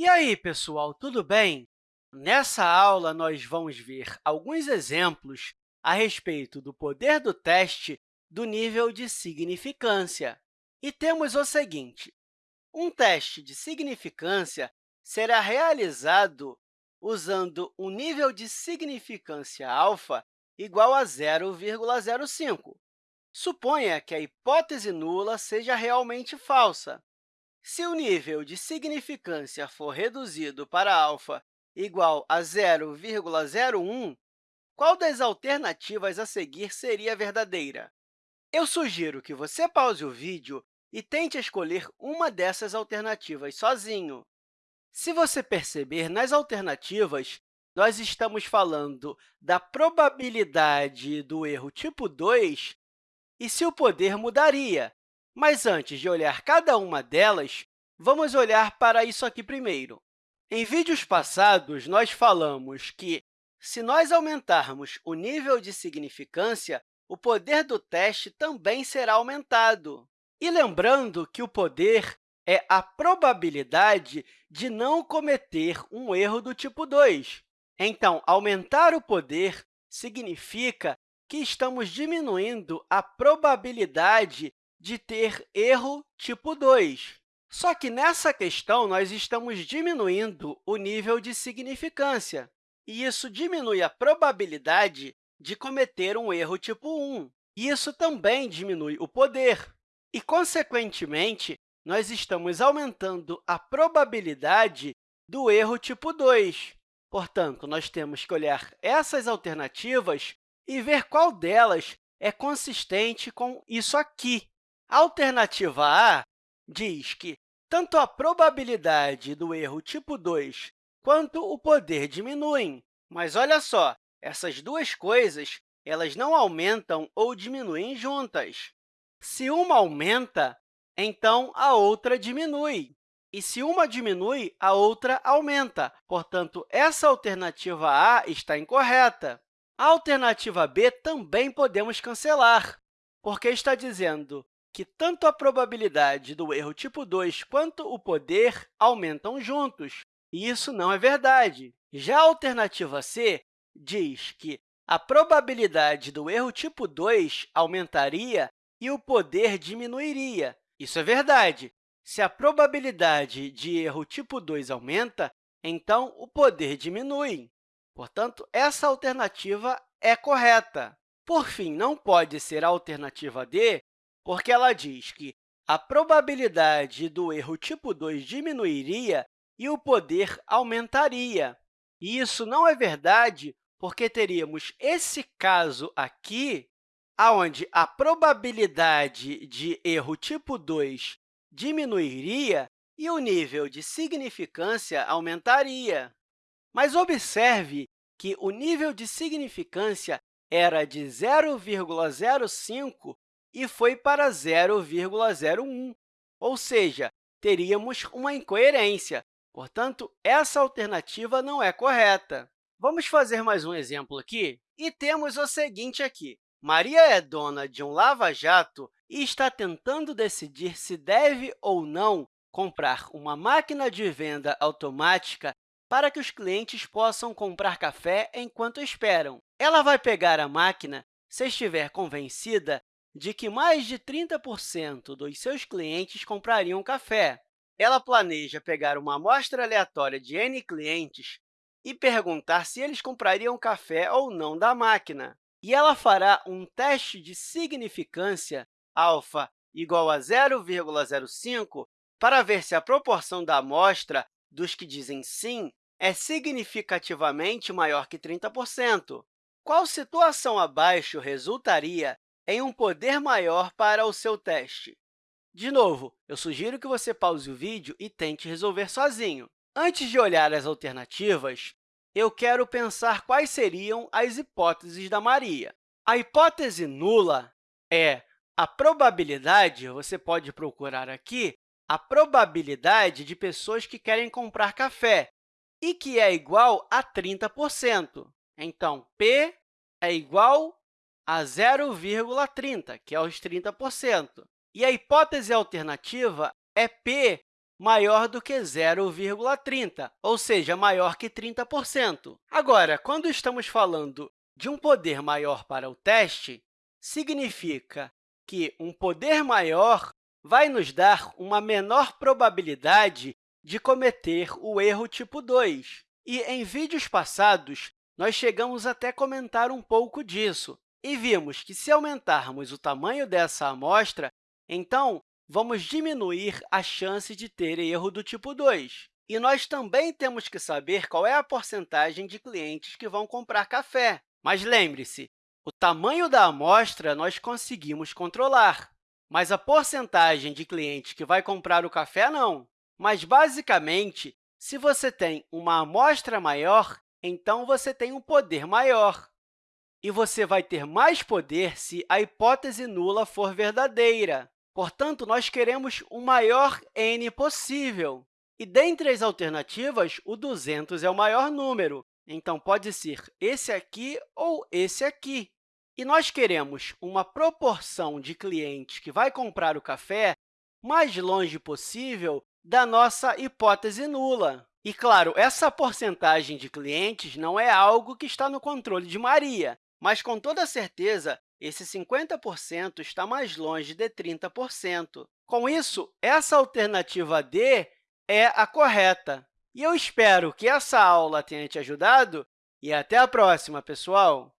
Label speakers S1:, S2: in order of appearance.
S1: E aí, pessoal, tudo bem? Nessa aula, nós vamos ver alguns exemplos a respeito do poder do teste do nível de significância. E temos o seguinte, um teste de significância será realizado usando um nível de significância alfa igual a 0,05. Suponha que a hipótese nula seja realmente falsa. Se o nível de significância for reduzido para alfa igual a 0,01, qual das alternativas a seguir seria verdadeira? Eu sugiro que você pause o vídeo e tente escolher uma dessas alternativas sozinho. Se você perceber, nas alternativas, nós estamos falando da probabilidade do erro tipo 2 e se o poder mudaria. Mas antes de olhar cada uma delas, vamos olhar para isso aqui primeiro. Em vídeos passados, nós falamos que, se nós aumentarmos o nível de significância, o poder do teste também será aumentado. E lembrando que o poder é a probabilidade de não cometer um erro do tipo 2. Então, aumentar o poder significa que estamos diminuindo a probabilidade de ter erro tipo 2. Só que, nessa questão, nós estamos diminuindo o nível de significância, e isso diminui a probabilidade de cometer um erro tipo 1. E isso também diminui o poder. E, consequentemente, nós estamos aumentando a probabilidade do erro tipo 2. Portanto, nós temos que olhar essas alternativas e ver qual delas é consistente com isso aqui. A alternativa A diz que tanto a probabilidade do erro tipo 2 quanto o poder diminuem. Mas olha só, essas duas coisas elas não aumentam ou diminuem juntas. Se uma aumenta, então a outra diminui. E se uma diminui, a outra aumenta. Portanto, essa alternativa A está incorreta. A alternativa B também podemos cancelar, porque está dizendo que tanto a probabilidade do erro tipo 2 quanto o poder aumentam juntos, e isso não é verdade. Já a alternativa C diz que a probabilidade do erro tipo 2 aumentaria e o poder diminuiria. Isso é verdade. Se a probabilidade de erro tipo 2 aumenta, então o poder diminui. Portanto, essa alternativa é correta. Por fim, não pode ser a alternativa D, porque ela diz que a probabilidade do erro tipo 2 diminuiria e o poder aumentaria. E isso não é verdade, porque teríamos esse caso aqui, onde a probabilidade de erro tipo 2 diminuiria e o nível de significância aumentaria. Mas observe que o nível de significância era de 0,05 e foi para 0,01, ou seja, teríamos uma incoerência. Portanto, essa alternativa não é correta. Vamos fazer mais um exemplo aqui? E temos o seguinte aqui. Maria é dona de um lava-jato e está tentando decidir se deve ou não comprar uma máquina de venda automática para que os clientes possam comprar café enquanto esperam. Ela vai pegar a máquina se estiver convencida de que mais de 30% dos seus clientes comprariam café. Ela planeja pegar uma amostra aleatória de N clientes e perguntar se eles comprariam café ou não da máquina. E ela fará um teste de significância alfa igual a 0,05 para ver se a proporção da amostra dos que dizem sim é significativamente maior que 30%. Qual situação abaixo resultaria em um poder maior para o seu teste? De novo, eu sugiro que você pause o vídeo e tente resolver sozinho. Antes de olhar as alternativas, eu quero pensar quais seriam as hipóteses da Maria. A hipótese nula é a probabilidade, você pode procurar aqui, a probabilidade de pessoas que querem comprar café, e que é igual a 30%. Então, p é igual a 0,30, que é os 30%. E a hipótese alternativa é p maior do que 0,30, ou seja, maior que 30%. Agora, quando estamos falando de um poder maior para o teste, significa que um poder maior vai nos dar uma menor probabilidade de cometer o erro tipo 2. E, em vídeos passados, nós chegamos até a comentar um pouco disso e vimos que, se aumentarmos o tamanho dessa amostra, então vamos diminuir a chance de ter erro do tipo 2. E nós também temos que saber qual é a porcentagem de clientes que vão comprar café. Mas lembre-se, o tamanho da amostra nós conseguimos controlar, mas a porcentagem de clientes que vai comprar o café, não. Mas, basicamente, se você tem uma amostra maior, então você tem um poder maior. E você vai ter mais poder se a hipótese nula for verdadeira. Portanto, nós queremos o maior n possível. E, dentre as alternativas, o 200 é o maior número. Então, pode ser esse aqui ou esse aqui. E nós queremos uma proporção de clientes que vai comprar o café mais longe possível da nossa hipótese nula. E, claro, essa porcentagem de clientes não é algo que está no controle de Maria, mas, com toda certeza, esse 50% está mais longe de 30%. Com isso, essa alternativa D é a correta. E eu espero que essa aula tenha te ajudado e até a próxima, pessoal!